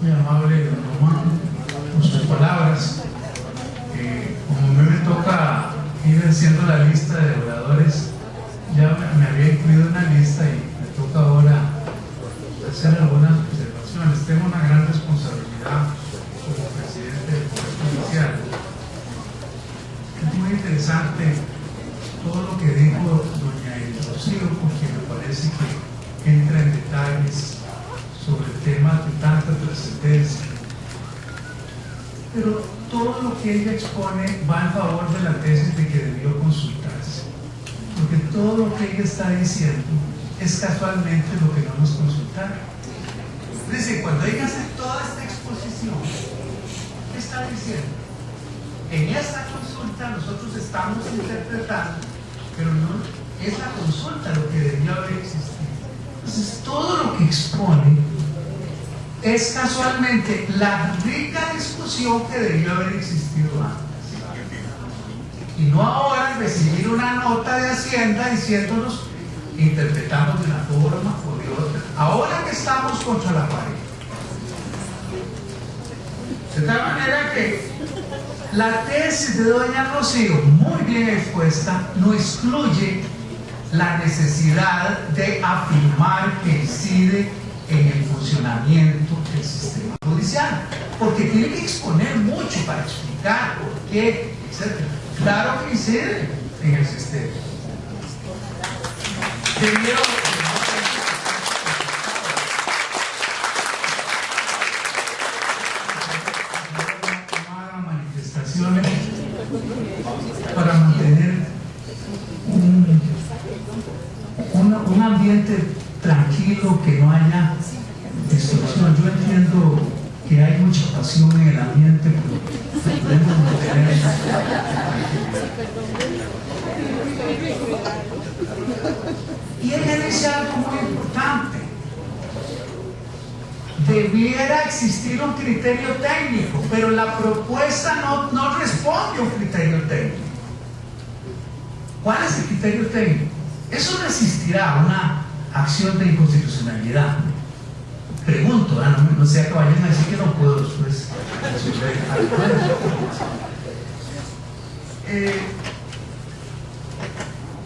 muy amable, don Román, por sus palabras. Eh, como a mí me toca ir haciendo la lista de oradores, ya me, me había incluido una lista y me toca ahora hacer algunas observaciones. Tengo una gran responsabilidad como presidente del Poder Judicial. Es muy interesante todo lo que dijo doña Edith Rocío, porque me parece que entra en detalles sobre temas de tanta trascendencia. Pero todo lo que ella expone va en favor de la tesis de que debió consultarse. Porque todo lo que ella está diciendo es casualmente lo que no nos consultaron. Es decir, cuando ella hace toda esta exposición, ¿qué está diciendo? En esta consulta nosotros estamos interpretando, pero no es la consulta lo que debió haber existido. Entonces, todo lo que expone es casualmente la rica discusión que debió haber existido antes. Y no ahora recibir una nota de Hacienda diciéndonos interpretamos de una forma o de otra. Ahora que estamos contra la pared. De tal manera que la tesis de doña Rocío, muy bien expuesta, no excluye la necesidad de afirmar que incide en el funcionamiento del sistema judicial, porque tiene que exponer mucho para explicar por qué, etc. Claro que incide en el sistema. Manifestaciones para un ambiente tranquilo, que no haya destrucción. Yo entiendo que en el ambiente, pero debemos mantener Y ella dice algo muy importante. Debiera existir un criterio técnico, pero la propuesta no, no responde a un criterio técnico. ¿Cuál es el criterio técnico? Eso resistirá a una acción de inconstitucionalidad. ¿Ah? no, no sea que vayan a decir que no puedo después algo. Eh,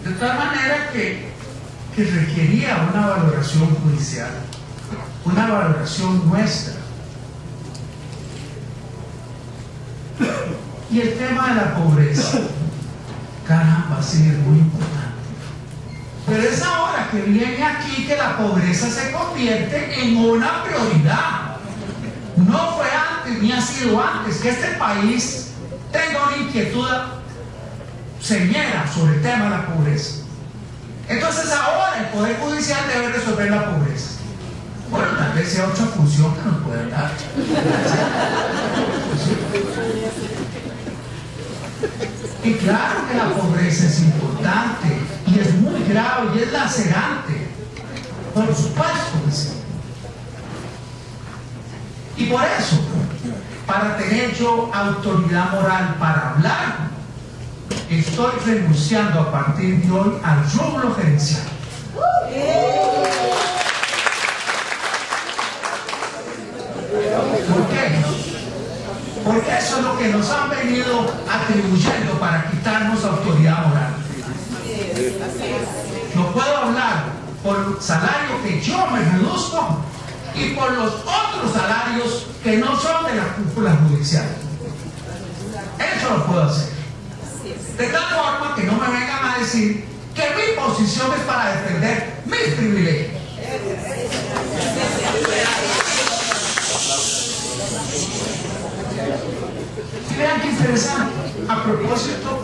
de tal manera que, que requería una valoración judicial, una valoración nuestra. Y el tema de la pobreza, caramba, sí es muy importante. Pero es ahora que viene aquí que la pobreza se convierte en una prioridad. No fue antes ni ha sido antes que este país tenga una inquietud señera sobre el tema de la pobreza. Entonces ahora el Poder Judicial debe resolver la pobreza. Bueno, tal vez sea otra función que nos pueda dar. Y claro que la pobreza es importante y es muy grave y es lacerante. Por supuesto que. Y por eso, para tener yo autoridad moral para hablar, estoy renunciando a partir de hoy al rublo gerencial. ¿Por qué? Porque eso es lo que nos han venido atribuyendo para quitarnos autoridad moral. No puedo hablar por el salario que yo me reduzco y por los otros salarios que no son de la cúpula judicial. Eso lo puedo hacer. De tal forma que no me vengan a decir que mi posición es para defender mis privilegios. Vean qué interesante, a propósito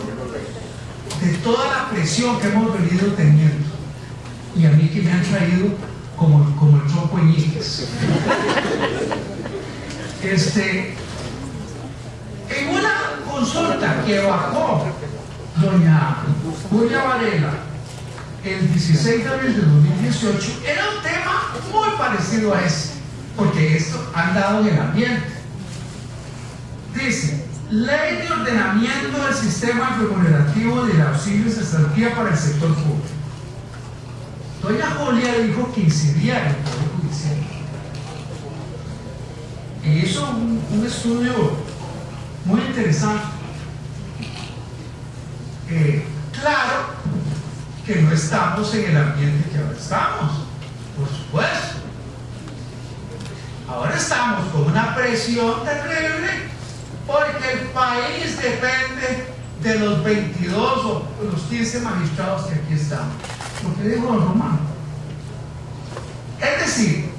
de toda la presión que hemos venido teniendo, que me han traído como, como el tronco Ñíquez. Este, en una consulta que bajó doña Julia Varela el 16 de abril de 2018, era un tema muy parecido a ese, porque esto ha andado en el ambiente. Dice, ley de ordenamiento del sistema remunerativo del auxilio y cesantía para el sector público. Doña Julia dijo que incidía en el Poder Judicial. y hizo un, estudio muy interesante. Eh, claro que no estamos en el ambiente que ahora estamos, por supuesto. Ahora estamos con una presión terrible porque el país depende de los 22 o los 15 magistrados que aquí están. Lo que dijo don Román. Es decir,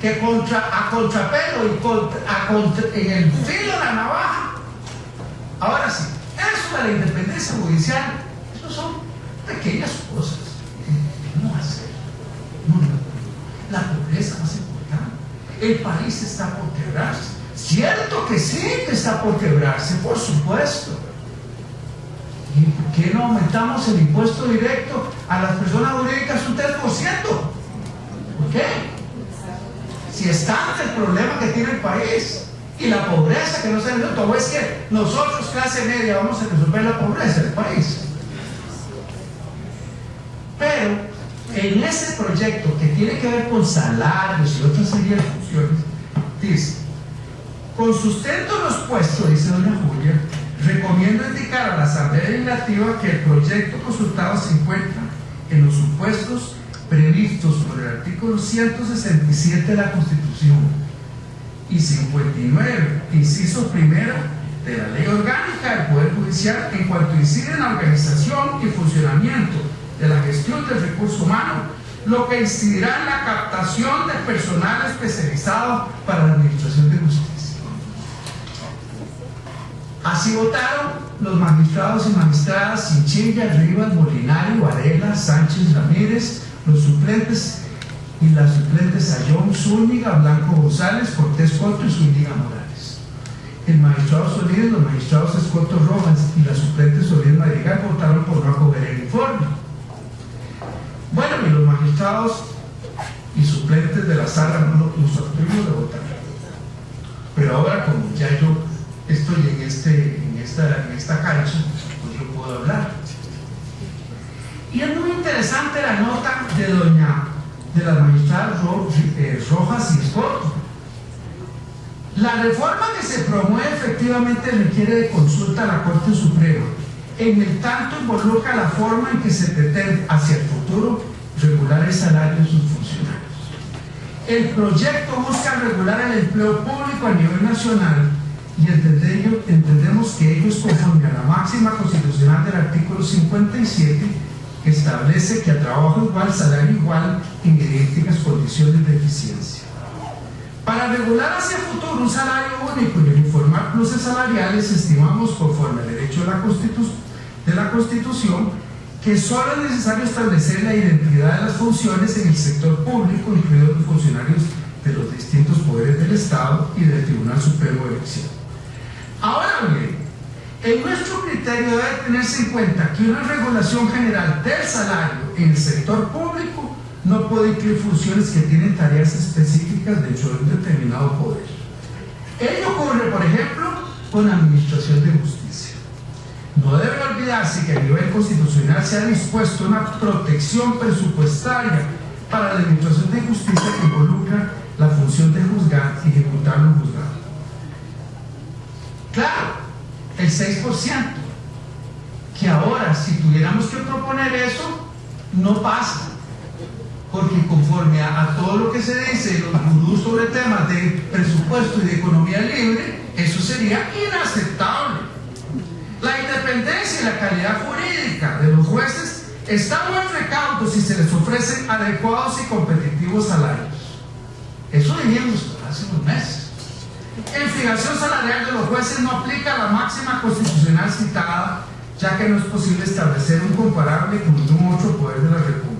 que contra, a contrapelo y contra, en el filo de la navaja, ahora sí, eso de la independencia judicial, eso son pequeñas cosas. No hacer. No, no, la pobreza más importante. El país está por quebrarse. Cierto que sí que está por quebrarse, por supuesto ¿Y por qué no aumentamos el impuesto directo a las personas jurídicas un 3%? ¿Por qué? Si es tanto el problema que tiene el país y la pobreza que no se ha resuelto, es que nosotros, clase media, vamos a resolver la pobreza del país. Pero en ese proyecto que tiene que ver con salarios y otras serie de funciones, dice, con sustento los puestos, dice doña Julia, Recomiendo indicar a la Asamblea Legislativa que el proyecto consultado se encuentra en los supuestos previstos por el artículo 167 de la Constitución y 59, inciso primero de la Ley Orgánica del Poder Judicial en cuanto incide en la organización y funcionamiento de la gestión del recurso humano, lo que incidirá en la captación de personal especializado para la administración de justicia. Así votaron los magistrados y magistradas Sinchilla, Rivas, Molinari, Varela, Sánchez Ramírez, los suplentes y las suplentes Ayón, Zúñiga, Blanco González, Cortés Coto y Zúñiga Morales. El magistrado Solís, los magistrados Escoto Rojas y las suplentes Solís Madrigal votaron por no acoger el informe. Bueno, y los magistrados y suplentes de la sala no los abstuvimos de votar. Pero ahora, como ya yo estoy en, este, en, esta, en esta cancha, pues yo puedo hablar. Y es muy interesante la nota de doña, de la magistrada eh, Rojas y Escoto. La reforma que se promueve efectivamente requiere de consulta a la Corte Suprema, en el tanto involucra la forma en que se pretende hacia el futuro regular el salario de sus funcionarios. El proyecto busca regular el empleo público a nivel nacional y entendemos que ello es conforme a la máxima constitucional del artículo 57 que establece que a trabajo igual, salario igual, en idénticas condiciones de eficiencia. Para regular hacia el futuro un salario único y informar pluses salariales, estimamos conforme al derecho de la, Constitución que solo es necesario establecer la identidad de las funciones en el sector público, incluidos los funcionarios de los distintos poderes del Estado y del Tribunal Supremo de Elección. Ahora bien, en nuestro criterio debe tenerse en cuenta que una regulación general del salario en el sector público no puede incluir funciones que tienen tareas específicas dentro de un determinado poder. Ello ocurre, por ejemplo, con la administración de justicia. No debe olvidarse que a nivel constitucional se ha dispuesto una protección presupuestaria para la administración de justicia que involucra la función de juzgar y ejecutar los juzgados. 36%, que ahora si tuviéramos que proponer eso, no pasa. Porque conforme a, todo lo que se dice, los gurús sobre temas de presupuesto y de economía libre, eso sería inaceptable. La independencia y la calidad jurídica de los jueces están muy recaudos si se les ofrecen adecuados y competitivos salarios. Eso dijimos hace unos meses. En fijación salarial de los jueces no aplica la máxima constitucional citada, ya que no es posible establecer un comparable con ningún otro poder de la República.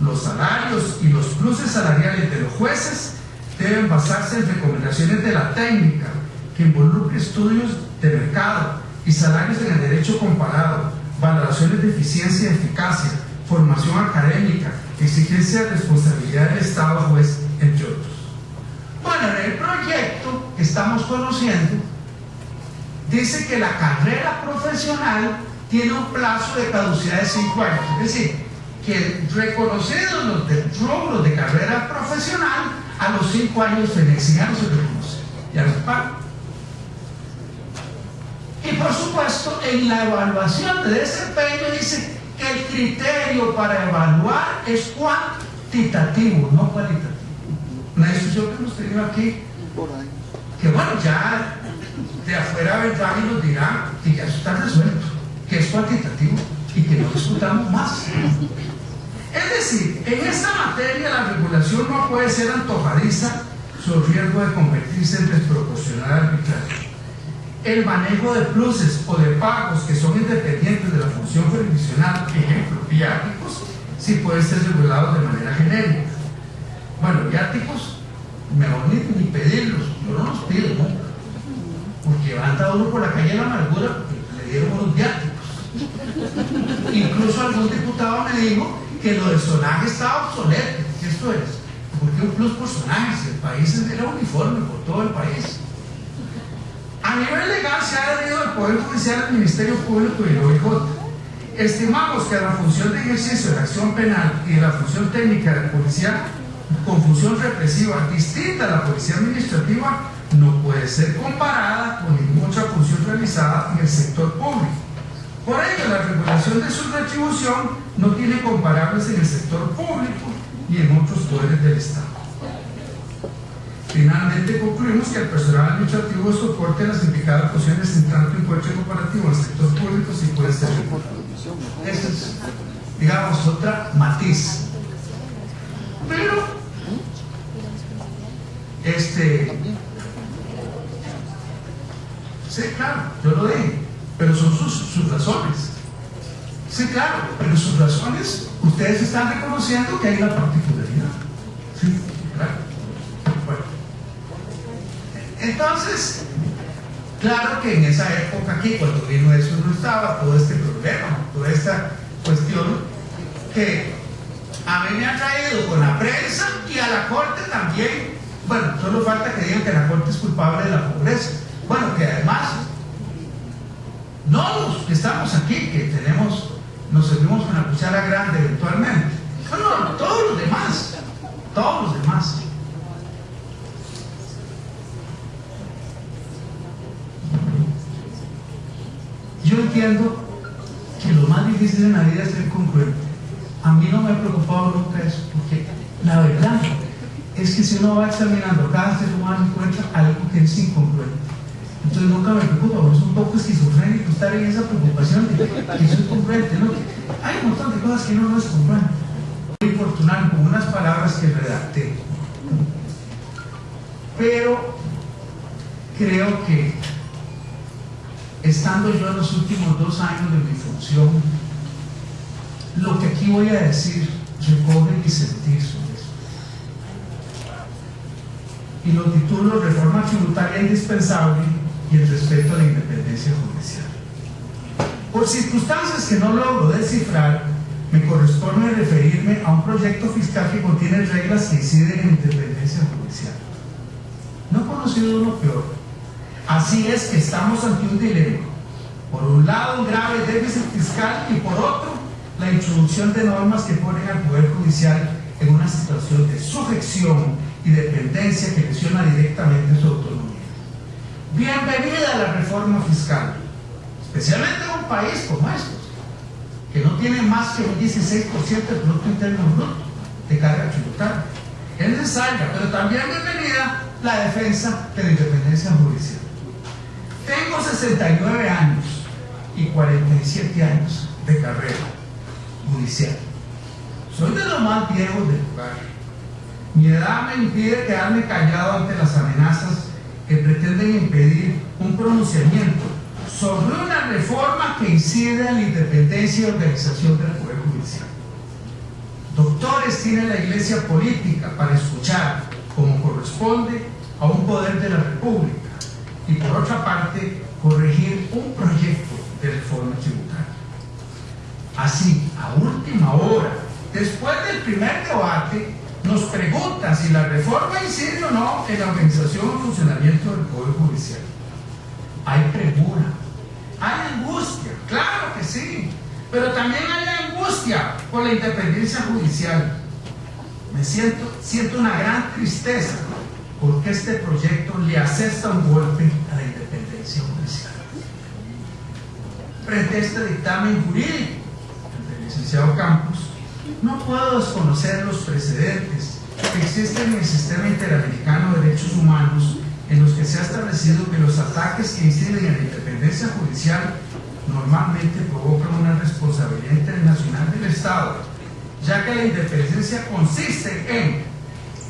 Los salarios y los pluses salariales de los jueces deben basarse en recomendaciones de la técnica que involucre estudios de mercado y salarios en el derecho comparado, valoraciones de eficiencia y eficacia, formación académica, exigencia de responsabilidad del Estado juez, entre otros. Bueno, en el proyecto que estamos conociendo, dice que la carrera profesional tiene un plazo de caducidad de 5 años. Es decir, que reconocidos los de, de carrera profesional, a los 5 años fenexianos se reconoce. ya los pago. Y por supuesto, en la evaluación de desempeño dice que el criterio para evaluar es cuantitativo, no cualitativo. Una discusión que hemos tenido aquí, que bueno, ya de afuera vendrán y nos dirán que ya está resuelto, que es cuantitativo y que no discutamos más. Es decir, en esta materia la regulación no puede ser antojadiza sobre riesgo de convertirse en desproporcional arbitrario. El manejo de pluses o de pagos que son independientes de la función jurisdiccional, ejemplo, viáticos, sí puede ser regulado de manera genérica. Bueno, viáticos, mejor ni, ni pedirlos, yo no los pido, ¿no? Porque anda uno por la calle de la amargura le dieron unos viáticos. Incluso algún diputado me dijo que lo del sonaje estaba obsoleto. ¿Qué esto es? Porque un plus por sonaje, el país era uniforme por todo el país. A nivel legal se ha adherido el Poder Judicial al Ministerio Público y el OIJ. Estimamos que la función de ejercicio de la acción penal y de la función técnica de la policía con función represiva distinta a la policía administrativa no puede ser comparada con ninguna otra función realizada en el sector público. Por ello, la regulación de su retribución no tiene comparables en el sector público y en otros poderes del Estado. Finalmente, concluimos que el personal administrativo soporte las indicadas funciones en tanto encuentro comparativo al sector público si puede ser. Esa es, digamos, otra matiz. Pero, este, sí, claro, yo lo dije, pero son sus, sus razones. Sí, claro, pero sus razones, ustedes están reconociendo que hay una particularidad. Sí, claro. Bueno. Entonces, claro que en esa época aquí, cuando vino eso, no estaba todo este problema, toda esta cuestión que a mí me ha traído con la prensa y a la corte también. Bueno, solo falta que digan que la corte es culpable de la pobreza. Bueno, que además, no los que estamos aquí, que tenemos nos servimos con la cuchara grande eventualmente. No, no, todos los demás, todos los demás. Yo entiendo que lo más difícil en la vida es ser congruente. A mí no me ha preocupado nunca eso, porque la verdad es que si uno va examinando cada ser humano encuentra algo que es incongruente. Entonces nunca me preocupa, es un poco esquizofrénico estar en esa preocupación de que soy congruente, ¿no? Hay un montón de cosas que no es congruente. Voy a infortunar con unas palabras que redacté. Pero creo que estando yo en los últimos dos años de mi función, lo que aquí voy a decir recoge mi sentir sobre eso. Y lo titulo Reforma Tributaria Indispensable y el respeto a la independencia judicial. Por circunstancias que no logro descifrar, me corresponde referirme a un proyecto fiscal que contiene reglas que inciden en independencia judicial. No he conocido uno peor. Así es que estamos ante un dilema. Por un lado, un grave déficit fiscal y por otro, la introducción de normas que ponen al Poder Judicial en una situación de sujeción y dependencia que lesiona directamente su autonomía. Bienvenida a la reforma fiscal, especialmente en un país como estos, que no tiene más que un 16% del Producto Interno Bruto de carga tributaria. Es necesaria, pero también bienvenida la defensa de la independencia judicial. Tengo 69 años y 47 años de carrera judicial. Soy de los más viejos del lugar. Mi edad me impide quedarme callado ante las amenazas que pretenden impedir un pronunciamiento sobre una reforma que incide en la independencia y organización del Poder Judicial. Doctores tiene la iglesia política para escuchar, como corresponde, a un poder de la República y por otra parte, corregir un proyecto de reforma tributaria. Así, a última hora, después del primer debate, nos preguntan si la reforma incide o no en la organización o funcionamiento del Poder Judicial. Hay premura, hay angustia, claro que sí, pero también hay angustia por la independencia judicial. Me siento, siento una gran tristeza porque este proyecto le asesta un golpe a la independencia judicial. Frente este dictamen jurídico del licenciado Campos, no puedo desconocer los precedentes que existen en el sistema interamericano de derechos humanos en los que se ha establecido que los ataques que inciden en la independencia judicial normalmente provocan una responsabilidad internacional del Estado, ya que la independencia consiste en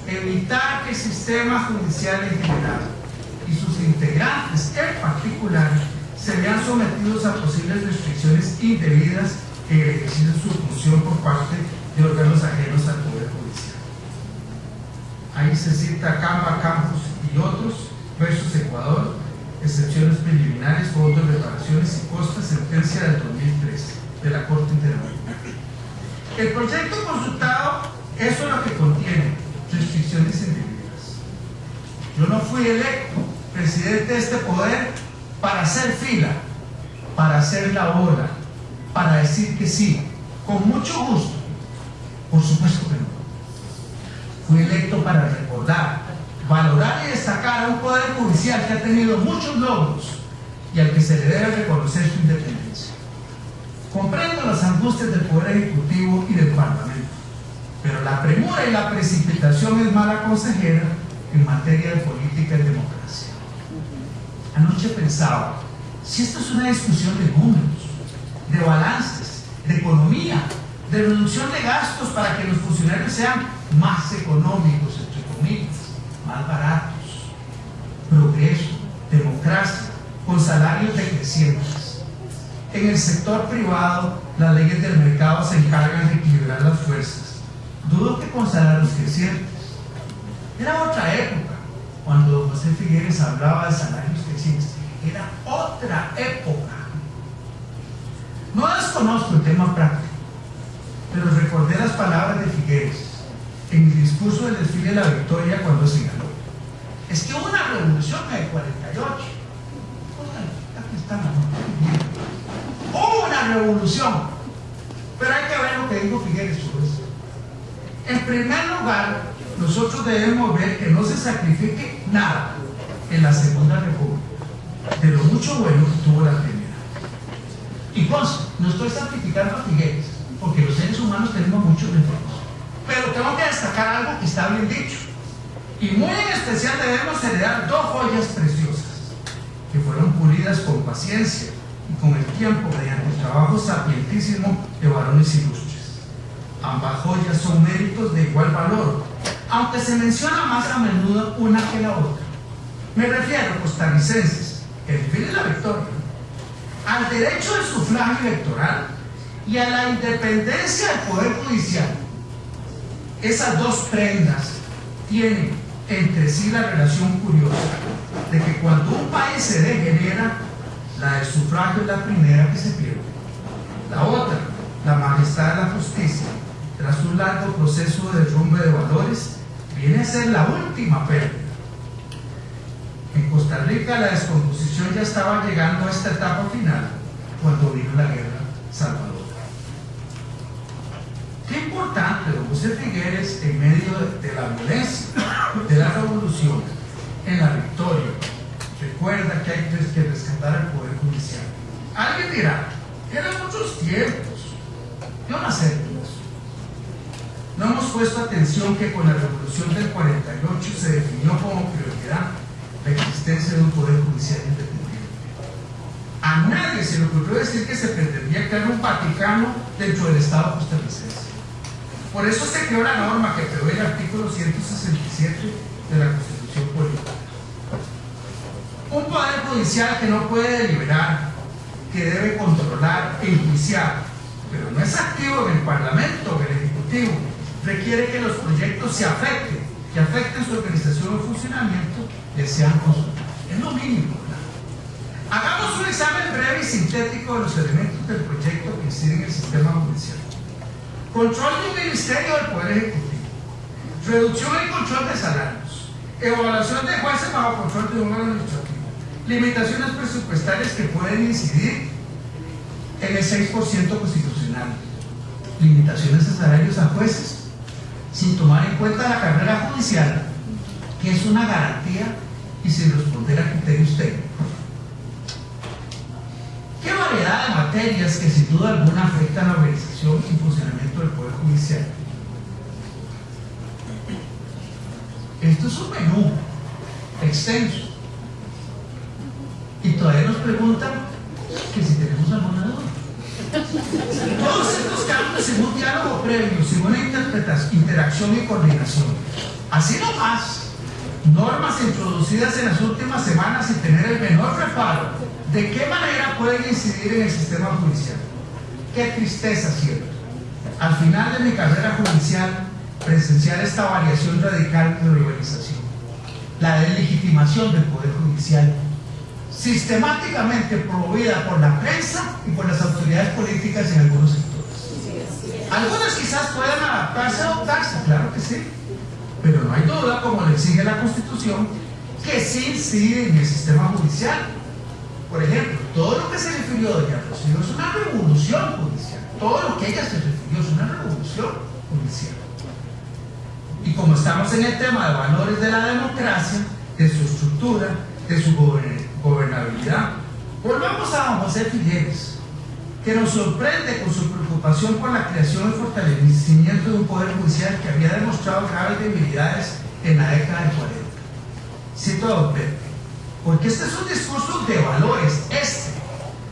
evitar que el sistema judicial en general y sus integrantes en particular se vean sometidos a posibles restricciones indebidas ejercicio de su función por parte de órganos ajenos al Poder Judicial. Ahí se cita Camba, Campos y otros, versus Ecuador, excepciones preliminares, fondos, reparaciones y costas, sentencia del 2013 de la Corte Interamericana. El proyecto consultado, es lo que contiene, restricciones indebidas. Yo no fui electo presidente de este poder para hacer fila, para hacer la ola, para decir que sí, con mucho gusto. Por supuesto que no. Fui electo para recordar, valorar y destacar a un poder judicial que ha tenido muchos logros y al que se le debe reconocer su independencia. Comprendo las angustias del Poder Ejecutivo y del Parlamento, pero la premura y la precipitación es mala consejera en materia de política y democracia. Anoche pensaba, si esto es una discusión de números, de balances, de economía, de reducción de gastos para que los funcionarios sean más económicos, entre comillas, más baratos, progreso, democracia, con salarios decrecientes. En el sector privado, las leyes del mercado se encargan de equilibrar las fuerzas. Dudo que con salarios crecientes. Era otra época, cuando José Figueres hablaba de salarios crecientes. Era otra época. No desconozco el tema práctico, pero recordé las palabras de Figueres en el discurso del desfile de la victoria cuando señaló. Es que hubo una revolución en el 48. Aquí está la Hubo una revolución. Pero hay que ver lo que dijo Figueres sobre eso. En primer lugar, nosotros debemos ver que no se sacrifique nada en la Segunda República, de lo mucho bueno que tuvo la primera. Y pues, no estoy sacrificando a Figueres, porque los seres humanos tenemos muchos defectos. Pero tengo que destacar algo que está bien dicho. Y muy en especial debemos heredar dos joyas preciosas, que fueron pulidas con paciencia y con el tiempo mediante el trabajo sapientísimo de varones ilustres. Ambas joyas son méritos de igual valor, aunque se menciona más a menudo una que la otra. Me refiero, costarricenses, el fin de la victoria, al derecho del sufragio electoral y a la independencia del Poder Judicial. Esas dos prendas tienen entre sí la relación curiosa de que cuando un país se degenera, la del sufragio es la primera que se pierde. La otra, la majestad de la justicia, tras un largo proceso de derrumbe de valores, viene a ser la última pérdida. En Costa Rica la descomposición ya estaba llegando a esta etapa final cuando vino la guerra salvadora. Qué importante, don José Figueres, en medio de la violencia, de la revolución, en la victoria, recuerda que hay que rescatar al Poder Judicial. Alguien dirá, eran muchos tiempos. Yo no acepto eso. No hemos puesto atención que con la revolución del 48 se definió como prioridad la existencia de un Poder Judicial independiente. A nadie se le ocurrió decir que se pretendía crear un Vaticano dentro del Estado costarricense. Por eso se creó la norma que prevé el artículo 167 de la Constitución Política. Un poder judicial que no puede deliberar, que debe controlar e enjuiciar, pero no es activo en el Parlamento en el Ejecutivo, requiere que los proyectos se afecten, que afecten su organización o funcionamiento, les sean consultados. Es lo mínimo. Hagamos un examen breve y sintético de los elementos del proyecto que inciden en el sistema judicial. Control de un ministerio del Poder Ejecutivo. Reducción y control de salarios. Evaluación de jueces bajo control de un órgano administrativo. Limitaciones presupuestarias que pueden incidir en el 6% constitucional. Limitaciones de salarios a jueces sin tomar en cuenta la carrera judicial que es una garantía y sin responder a criterios técnicos. ¿Qué variedad de materias que sin duda alguna afectan la organización y funcionamiento del Poder Judicial? Esto es un menú extenso. Y todavía nos preguntan que si tenemos alguna duda. Todos estos cambios en un diálogo previo, sin una interacción y coordinación. Así nomás, normas introducidas en las últimas semanas sin tener el menor reparo, ¿de qué manera pueden incidir en el sistema judicial? Qué tristeza, ¿cierto? Al final de mi carrera judicial, presenciar esta variación radical de organización, la deslegitimación del Poder Judicial, sistemáticamente promovida por la prensa y por las autoridades políticas en algunos sectores. Algunas quizás puedan adaptarse adoptarse, claro que sí, pero no hay duda, como le exige la Constitución, que sí incide en el sistema judicial. Por ejemplo, todo lo que se refirió a Doña Rocío es una revolución judicial. Todo lo que ella se refirió es una revolución judicial. Y como estamos en el tema de valores de la democracia, de su estructura, de su gobernabilidad, volvamos a José Figueres, que nos sorprende con su preocupación por la creación y fortalecimiento de un poder judicial que había demostrado graves debilidades en la década del 40. Cito a Don porque este es un discurso de valores, este,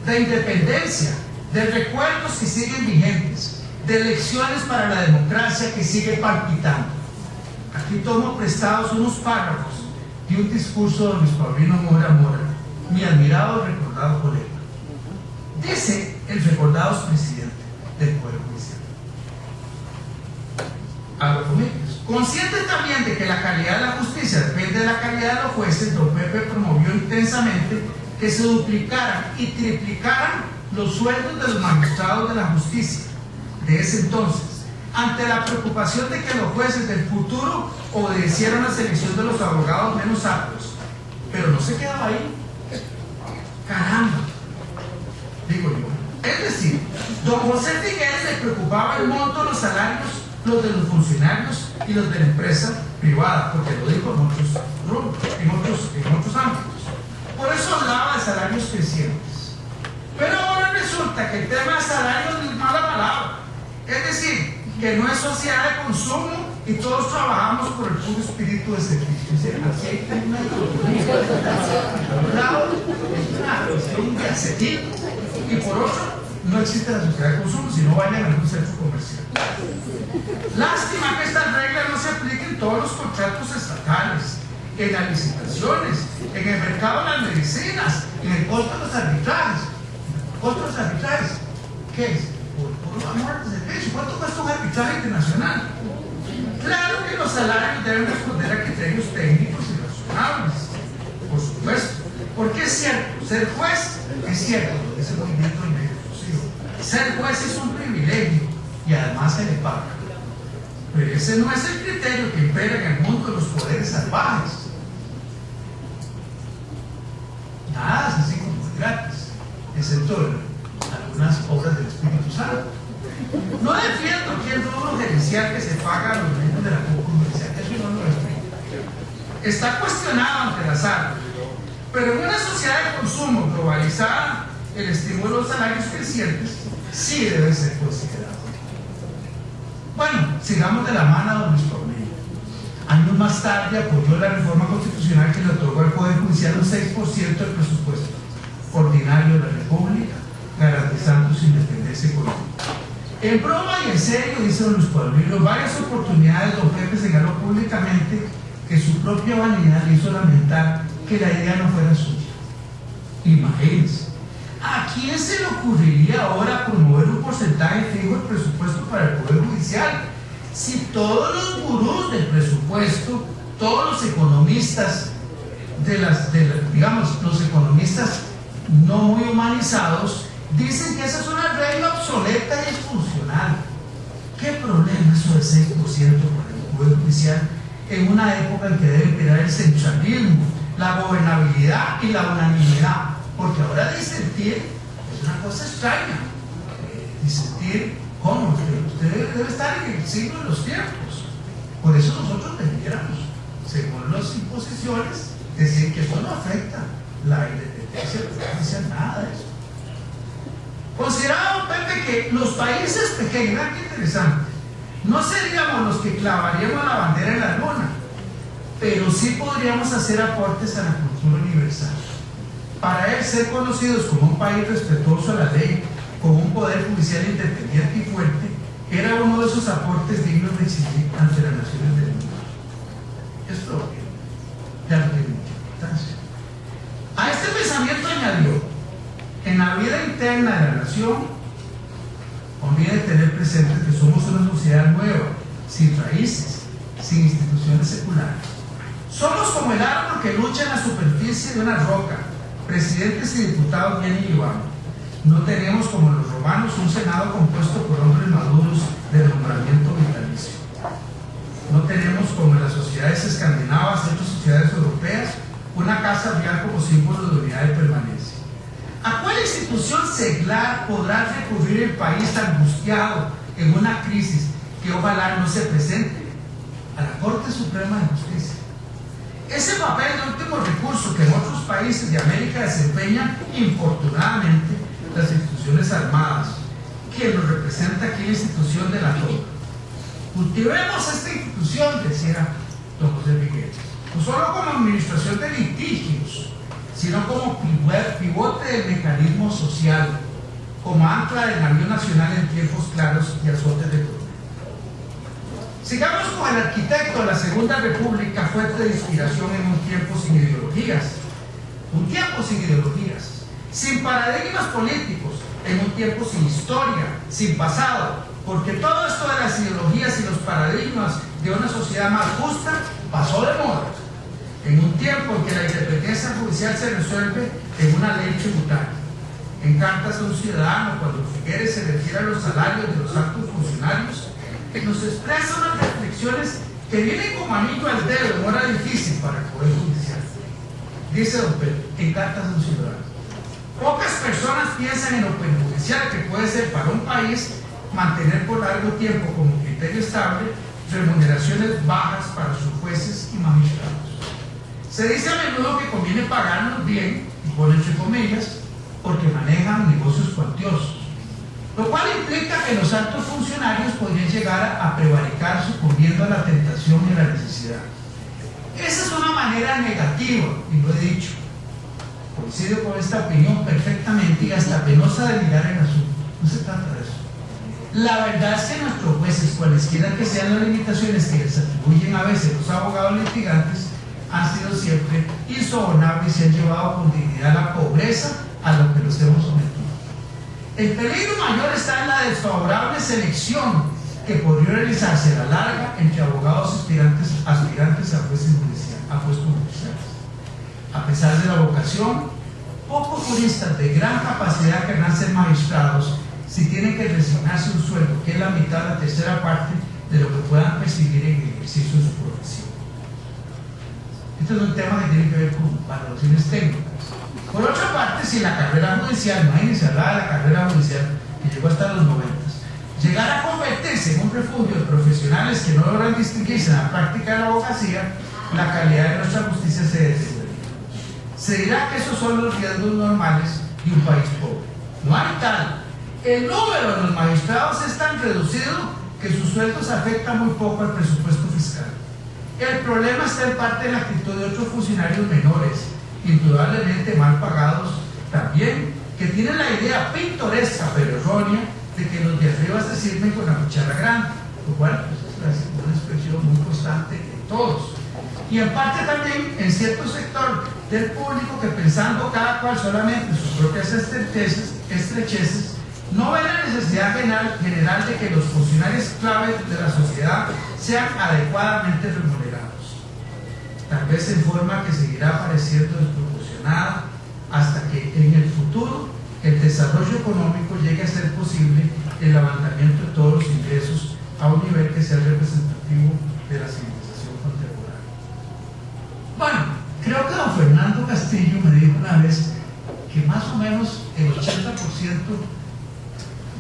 de independencia, de recuerdos que siguen vigentes, de elecciones para la democracia que sigue palpitando. Aquí tomo prestados unos párrafos de un discurso de Luis Paulino Mora Mora, mi admirado y recordado colega. Dice el recordado presidente del Poder Judicial. Abro comillas. Consciente también de que la calidad de la justicia depende de la calidad de los jueces, don Pepe promovió intensamente que se duplicaran y triplicaran los sueldos de los magistrados de la justicia de ese entonces ante la preocupación de que los jueces del futuro obedecieran la selección de los abogados menos aptos. Pero no se quedaba ahí. Caramba, digo yo. Es decir, don José Figueres le preocupaba el monto de los salarios, los de los funcionarios y los de la empresa privada, porque lo dijo en otros, en otros, en otros ámbitos. Por eso hablaba de salarios crecientes. Pero ahora resulta que el tema de salarios es mala palabra. Es decir, que no es sociedad de consumo y todos trabajamos por el puro espíritu de servicio. Así hay una es una cuestión de acetil y por otro, no existe la sociedad de consumo, si no vayan a algún centro comercial. Lástima que estas reglas no se apliquen en todos los contratos estatales, en las licitaciones, en el mercado de las medicinas, en el costo de los arbitrajes. ¿Costo de los arbitrajes? ¿Qué es? ¿Cuánto cuesta un arbitraje internacional? Claro que los salarios deben responder a criterios técnicos y razonables, por supuesto. Porque es cierto, ser juez es cierto, ese movimiento inclusivo. Ser juez es un privilegio y además se le paga. Pero ese no es el criterio que impera en el mundo de los poderes salvajes. Nada es así como gratis, excepto algunas obras del Espíritu Santo. No defiendo aquí el rubro gerencial que se paga a los miembros de la comunidad, eso no lo respeto. Está cuestionado ante la sala, pero en una sociedad de consumo globalizada, el estímulo de los salarios crecientes sí debe ser considerado. Bueno, sigamos de la mano a don Luis Años más tarde apoyó la reforma constitucional que le otorgó al Poder Judicial un 6% del presupuesto ordinario de la República, garantizando su independencia económica. En broma y en serio, dice don Luis Pablo, varias oportunidades don Pepe señaló públicamente que su propia vanidad le hizo lamentar que la idea no fuera suya. Imagínense, ¿a quién se le ocurriría ahora promover un porcentaje fijo del presupuesto para el Poder Judicial? Si todos los gurús del presupuesto, todos los economistas de las, de digamos, los economistas no muy humanizados, Dicen que esa es una regla obsoleta y funcional. ¿Qué problema eso del 6% para el Poder Judicial en una época en que debe imperar el centralismo, la gobernabilidad y la unanimidad? Porque ahora disentir es una cosa extraña. Eh, disentir, ¿cómo? Usted, debe estar en el siglo de los tiempos. Por eso nosotros debiéramos según las imposiciones, decir que esto no afecta la independencia, no dice nada de eso. Considerado Pepe que los países pequeños, qué interesante, no seríamos los que clavaríamos la bandera en la luna, pero sí podríamos hacer aportes a la cultura universal. Para él ser conocidos como un país respetuoso a la ley, con un poder judicial independiente y fuerte, era uno de esos aportes dignos de exigir ante las naciones del mundo. Esto ya no tiene mucha importancia. A este pensamiento añadió, en la vida interna de la nación, conviene tener presente que somos una sociedad nueva, sin raíces, sin instituciones seculares. Somos como el árbol que lucha en la superficie de una roca. Presidentes y diputados vienen y van no tenemos como los romanos un senado compuesto por hombres maduros de nombramiento vitalicio. No tenemos como en las sociedades escandinavas y otras sociedades europeas una casa real como símbolo de unidad y permanencia. ¿A cuál institución seglar podrá recurrir el país angustiado en una crisis que ojalá no se presente? A la Corte Suprema de Justicia. Ese papel de último recurso que en otros países de América desempeñan infortunadamente las instituciones armadas, que nos representa aquí la institución de la TOC. Cultivemos esta institución, decía don José Miguel, no solo como administración de litigios, sino como pivote del mecanismo social, como ancla del navío nacional en tiempos claros y azotes de. Sigamos con el arquitecto. La Segunda República, fuente de inspiración en un tiempo sin ideologías, un tiempo sin ideologías, sin paradigmas políticos, en un tiempo sin historia, sin pasado, porque todo esto de las ideologías y los paradigmas de una sociedad más justa pasó de moda. En un tiempo en que la independencia judicial se resuelve en una ley tributaria. En cartas a un ciudadano, cuando Figueres se refiere a los salarios de los altos funcionarios, que nos expresa unas reflexiones que vienen como anillo al dedo hora difícil para el Poder Judicial. Dice Don Pedro, en cartas a un ciudadano. Pocas personas piensan en lo perjudicial que puede ser para un país mantener por largo tiempo como criterio estable remuneraciones bajas para sus jueces y magistrados. Se dice a menudo que conviene pagarlos bien, y pone entre comillas, porque manejan negocios cuantiosos, lo cual implica que los altos funcionarios podrían llegar a prevaricar sucumbiendo a la tentación y la necesidad. Esa es una manera negativa, y lo he dicho, coincido con esta opinión perfectamente y hasta penosa de mirar el asunto. No se trata de eso. La verdad es que nuestros jueces, cualesquiera que sean las limitaciones que les atribuyen a veces los abogados litigantes, han sido siempre insobornables y se han llevado con dignidad la pobreza a lo que los hemos sometido. El peligro mayor está en la desfavorable selección que podría realizarse a la larga entre abogados aspirantes, aspirantes a, jueces judiciales. A pesar de la vocación, pocos juristas de gran capacidad querrán ser magistrados si tienen que resignarse un sueldo que es la mitad, la tercera parte de lo que puedan percibir en el ejercicio de su profesión. Este es un tema que tiene que ver con valoraciones técnicas. Por otra parte, si la carrera judicial, imagínense, hablaba de la carrera judicial que llegó hasta los 90, llegara a convertirse en un refugio de profesionales que no logran distinguirse en la práctica de la abogacía, la calidad de nuestra justicia se deteriora se dirá que esos son los riesgos normales de un país pobre. No hay tal. El número de los magistrados es tan reducido que sus sueldos afectan muy poco al presupuesto fiscal. El problema está en parte en la actitud de otros funcionarios menores, indudablemente mal pagados también, que tienen la idea pintoresca pero errónea de que los de se sirven con la cuchara grande, lo cual pues, es una expresión muy constante en todos. Y en parte también en cierto sector del público que pensando cada cual solamente en sus propias estrecheces, estrecheces no ve la necesidad general de que los funcionarios clave de la sociedad sean adecuadamente remunerados. Tal vez en forma que seguirá pareciendo desproporcionada hasta que en el futuro el desarrollo económico llegue a ser posible el levantamiento de todos los ingresos a un nivel que sea representativo de la civilización contemporánea. Bueno, Creo que don Fernando Castillo me dijo una vez que más o menos el 80%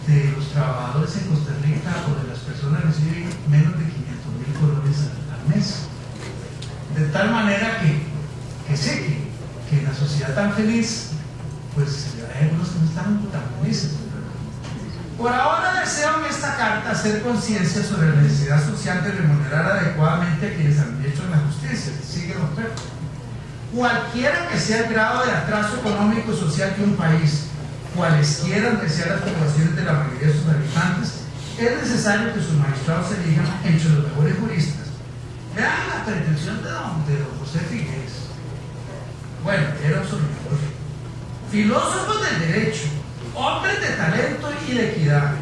de los trabajadores en Costa Rica o de las personas reciben menos de 500 mil colones al, mes. De tal manera que, que sé que, que en la sociedad tan feliz, pues hay algunos que no están tan felices. Por ahora deseo en esta carta hacer conciencia sobre la necesidad social de remunerar adecuadamente a quienes han hecho la justicia, sigue los perros. Cualquiera que sea el grado de atraso económico y social de un país, cualesquiera que sean las poblaciones de la mayoría de sus habitantes, es necesario que sus magistrados se elijan entre los mejores juristas. Vean la pretensión de don, de don José Figueres. Bueno, era un filósofo. Filósofos del derecho, hombres de talento y de equidad,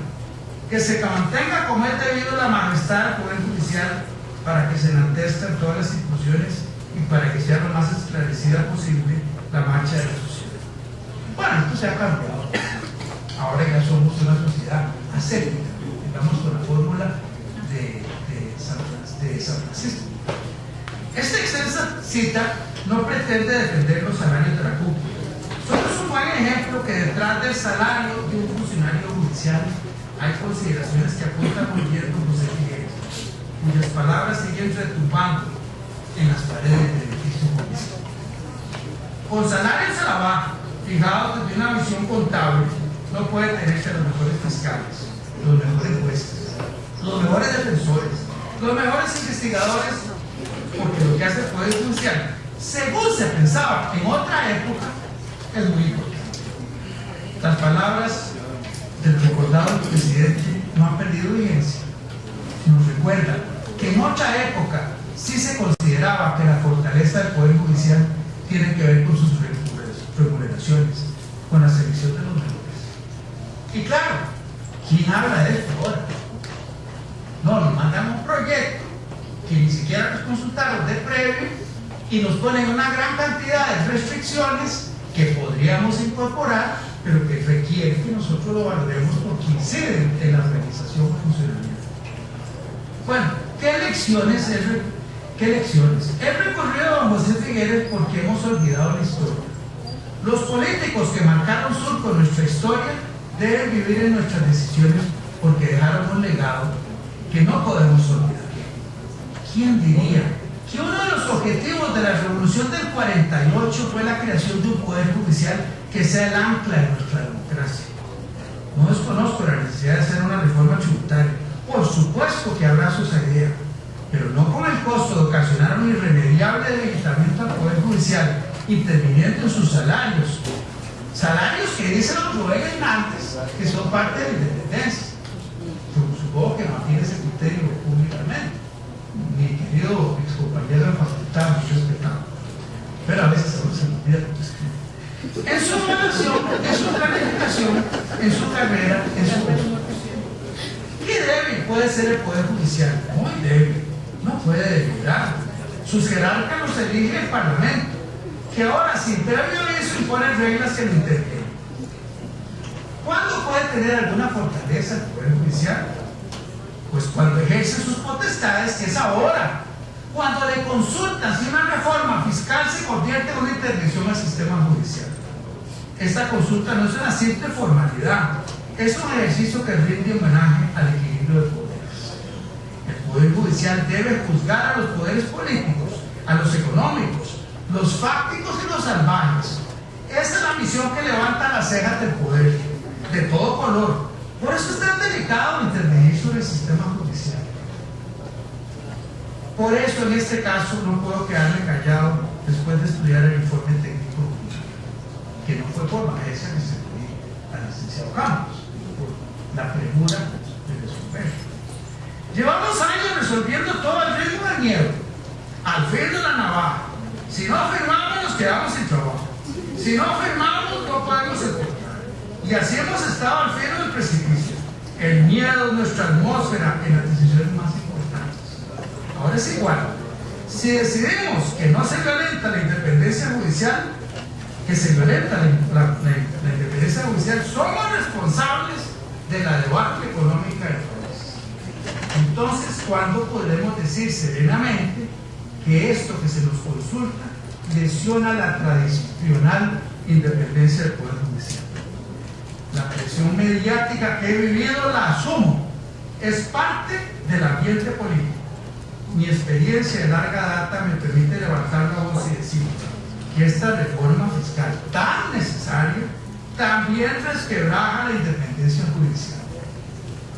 que se mantenga como es debido la majestad del Poder Judicial para que se enaltezcan todas las instituciones y para que sea lo más esclarecida posible la marcha de la sociedad. Bueno, esto se ha cambiado. Ahora ya somos una sociedad aséptica, digamos con la fórmula de San Francisco. Esta extensa cita no pretende defender los salarios de la cúpula Solo es un buen ejemplo que detrás del salario de un funcionario judicial hay consideraciones que apuntan muy bien como José Figueres, cuyas palabras siguen retumbando en las paredes del edificio judicial. Con salarios a la baja, fijados desde una visión contable, no puede tenerse los mejores fiscales, los mejores jueces, los mejores defensores, los mejores investigadores, porque lo que hace el Poder Judicial, según se pensaba en otra época, es muy importante. Las palabras del recordado presidente no han perdido vigencia. Nos recuerda que en otra época sí se consideraba que la fortaleza del Poder Judicial tiene que ver con sus remuneraciones, con la selección de los mejores. Y claro, ¿quién habla de esto ahora? No, nos mandan un proyecto que ni siquiera nos consultaron de previo y nos ponen una gran cantidad de restricciones que podríamos incorporar, pero que requiere que nosotros lo valoremos porque incide en la organización funcional. Bueno, ¿qué lecciones es, qué lecciones? Recorrido a José Figueres porque hemos olvidado la historia. Los políticos que marcaron surco nuestra historia deben vivir en nuestras decisiones porque dejaron un legado no podemos olvidar. ¿Quién diría que uno de los objetivos de la revolución del 48 fue la creación de un poder judicial que sea el ancla de nuestra democracia. No desconozco la necesidad de hacer una reforma tributaria. Por supuesto que abrazo esa idea, pero no con el costo de ocasionar un irremediable debilitamiento al poder judicial interviniendo en sus salarios. Salarios que dicen los gobernantes que son parte de la independencia. Supongo que mantiene ese criterio públicamente. Mi querido compañero de facultad, muy respetado. Pero a veces se nos olvida En su formación, en su planificación, en su carrera, en su ¿Qué débil puede ser el Poder Judicial? Muy débil. No puede deliberar. Sus jerarcas los elige el Parlamento, que ahora sin previo aviso impone reglas que lo intervienen. ¿Cuándo puede tener alguna fortaleza el Poder Judicial? Pues cuando ejerce sus potestades, que es ahora, cuando le consultan si una reforma fiscal se convierte en una intervención al sistema judicial. Esta consulta no es una simple formalidad, es un ejercicio que rinde homenaje al equilibrio de poderes. El Poder Judicial debe juzgar a los poderes políticos, a los económicos, los fácticos y los salvajes. Esa es la misión que levanta las cejas del poder, de todo color. Por eso es tan delicado intervenir sobre el sistema judicial. Por eso en este caso no puedo quedarme callado después de estudiar el informe técnico que no fue por bajeza que se al licenciado Campos, por la premura de resolver. Llevamos años resolviendo todo el ritmo del miedo, al fin de la navaja. Si no firmamos nos quedamos sin trabajo. Si no firmamos no podemos soportar. Y así hemos estado al filo del precipicio. El miedo es nuestra atmósfera en las decisiones más importantes Ahora es igual. Si decidimos que no se violenta la independencia judicial, que se violenta la, independencia judicial, somos responsables de la debacle económica del país. Entonces, ¿cuándo podremos decir serenamente que esto que se nos consulta lesiona la tradicional independencia del Poder Judicial? La presión mediática que he vivido la asumo. Es parte del ambiente político mi experiencia de larga data me permite levantar la voz y decir que esta reforma fiscal tan necesaria también resquebraja la independencia judicial.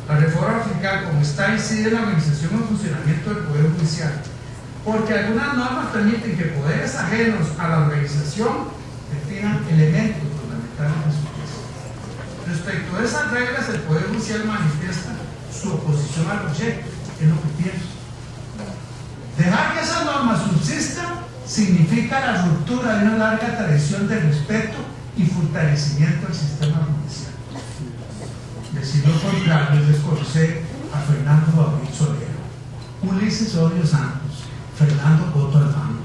La reforma fiscal, como está, incide en la organización y funcionamiento del Poder Judicial, porque algunas normas permiten que poderes ajenos a la organización definan elementos fundamentales de su juicio. Respecto a esas reglas, el Poder Judicial manifiesta su oposición al proyecto, es lo que pienso. Dejar que esas normas subsistan significa la ruptura de una larga tradición de respeto y fortalecimiento del sistema judicial. Decir lo contrario es desconocer a Fernando Babil Solero, Ulises Odio Santos, Fernando Coto Alfano,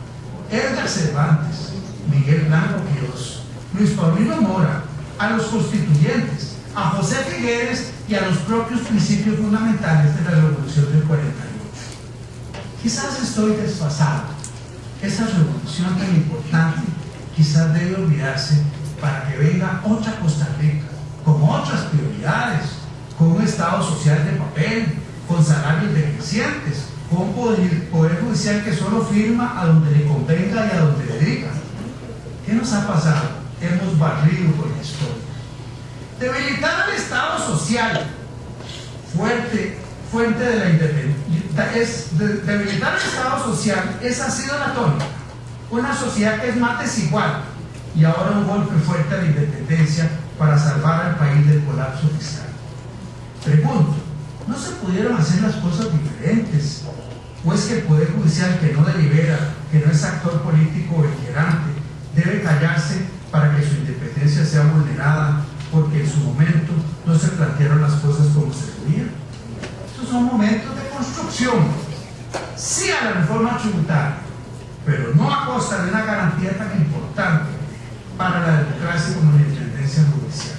Edgar Cervantes, Miguel Blanco Quiroz, Luis Paulino Mora, a los constituyentes, a José Figueres y a los propios principios fundamentales de la Revolución del 48. Quizás estoy desfasado. Esa revolución tan importante quizás debe olvidarse para que venga otra Costa Rica, con otras prioridades, con un Estado social de papel, con salarios decrecientes, con poder, poder judicial que solo firma a donde le convenga y a donde le diga. ¿Qué nos ha pasado? Hemos barrido con la historia. Debilitar al Estado social, fuerte, fuente de la independencia, es de, debilitar al Estado social, esa ha sido la tónica. Una sociedad que es más desigual y ahora un golpe fuerte a la independencia para salvar al país del colapso fiscal. Pregunto, ¿no se pudieron hacer las cosas diferentes? ¿O es que el Poder Judicial que no delibera, que no es actor político beligerante, debe callarse para que su independencia sea vulnerada porque en su momento no se plantearon las cosas como se debían? Estos son momentos construcción. Sí a la reforma tributaria, pero no a costa de una garantía tan importante para la democracia como la independencia judicial.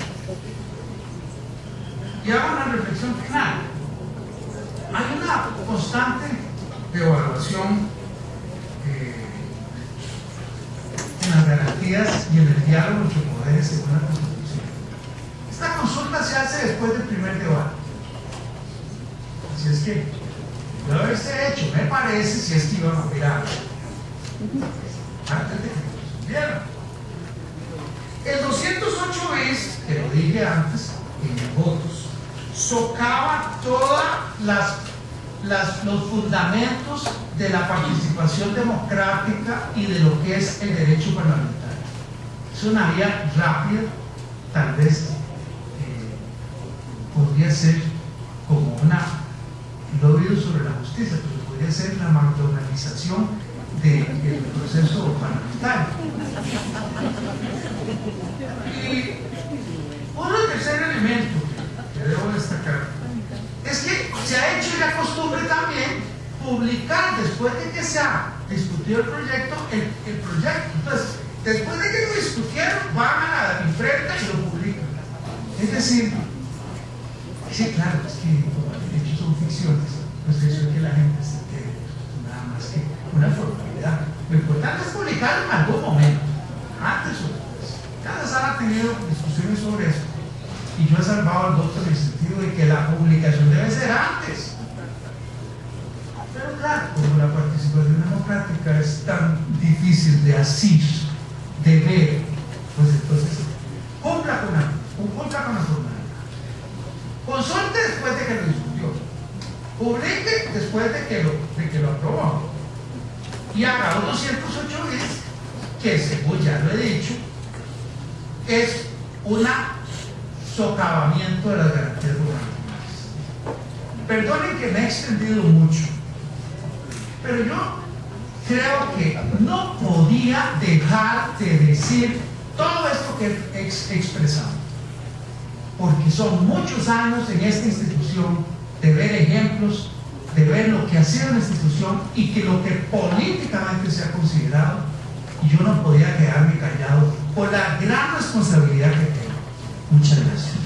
Y hago una reflexión final. Hay una constante evaluación eh, en las garantías y en el diálogo entre poderes según la Constitución. Esta consulta se hace después del primer debate. Así es que, de haberse hecho, me parece, si es que iban a mirar antes de que. El 208 es, que lo dije antes, en votos, socava todos los fundamentos de la participación democrática y de lo que es el derecho parlamentario. Es una vía rápida, tal vez eh, podría ser como una, he oído sobre la justicia, pero podría ser la McDonaldización del proceso parlamentario. Y un tercer elemento que debo destacar es que se ha hecho la costumbre también publicar después de que se ha discutido el proyecto, el, el proyecto. Entonces, después de que lo discutieron, van a la imprenta y lo publican. Es decir, sí, claro, es que son ficciones, pues es que la gente se entere, nada más que una formalidad. Lo importante es publicarlo en algún momento, antes o después. Cada sala ha tenido discusiones sobre eso. Y yo he salvado al voto en el sentido de que la publicación debe ser antes. Pero claro, como la participación democrática es tan difícil de asir, de ver, pues entonces cumpla con la, cumpla con la formalidad. Consulte después de que lo. Publique después de que lo, de que lo aprobó. Y haga 208 veces que, según ya lo he dicho, es un socavamiento de las garantías gubernamentales. Perdonen que me he extendido mucho, pero yo creo que no podía dejar de decir todo esto que he expresado, porque son muchos años en esta institución de ver ejemplos, de ver lo que ha sido la institución y que lo que políticamente se ha considerado, yo no podía quedarme callado por la gran responsabilidad que tengo. Muchas gracias.